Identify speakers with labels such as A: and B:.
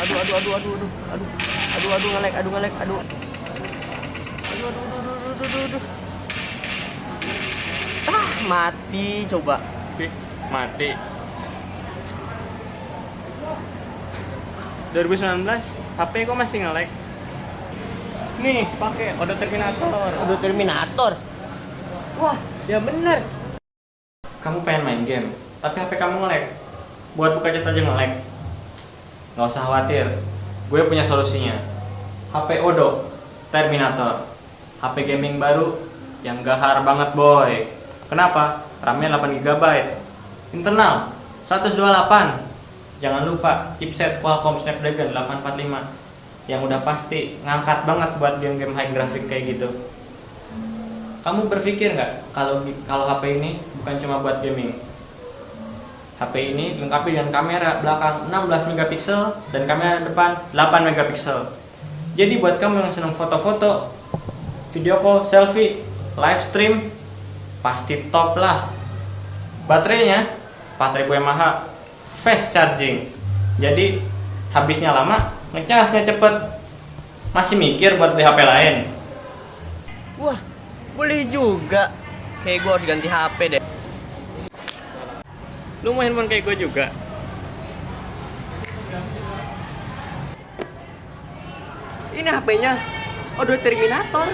A: aduh aduh aduh aduh aduh aduh aduh ngelek aduh ngelek aduh aduh aduh aduh aduh aduh aduh, aduh. ah mati coba
B: mati 2019 HP kok masih nge-lag nih pakai Odo Terminator
A: aduh Terminator wah ya bener
B: kamu pengen main game tapi HP kamu nge-lag buat buka chat aja nge-lag nggak usah khawatir. Gue punya solusinya. HP Odo Terminator. HP gaming baru yang gahar banget boy. Kenapa? RAM-nya 8GB internal 128 jangan lupa chipset Qualcomm Snapdragon 845 yang udah pasti ngangkat banget buat game-game high graphic kayak gitu. Kamu berpikir nggak kalau kalau HP ini bukan cuma buat gaming HP ini dilengkapi dengan kamera belakang 16 megapiksel dan kamera depan 8 megapiksel. Jadi buat kamu yang senang foto-foto, video call, selfie, live stream, pasti top lah. Baterainya 4000 mAh fast charging. Jadi habisnya lama, ngecasnya cepet. Masih mikir buat beli HP lain?
A: wah boleh juga kayak gue harus ganti HP deh
B: Lu mau handphone kayak gue juga?
A: ini HP-nya Odo Terminator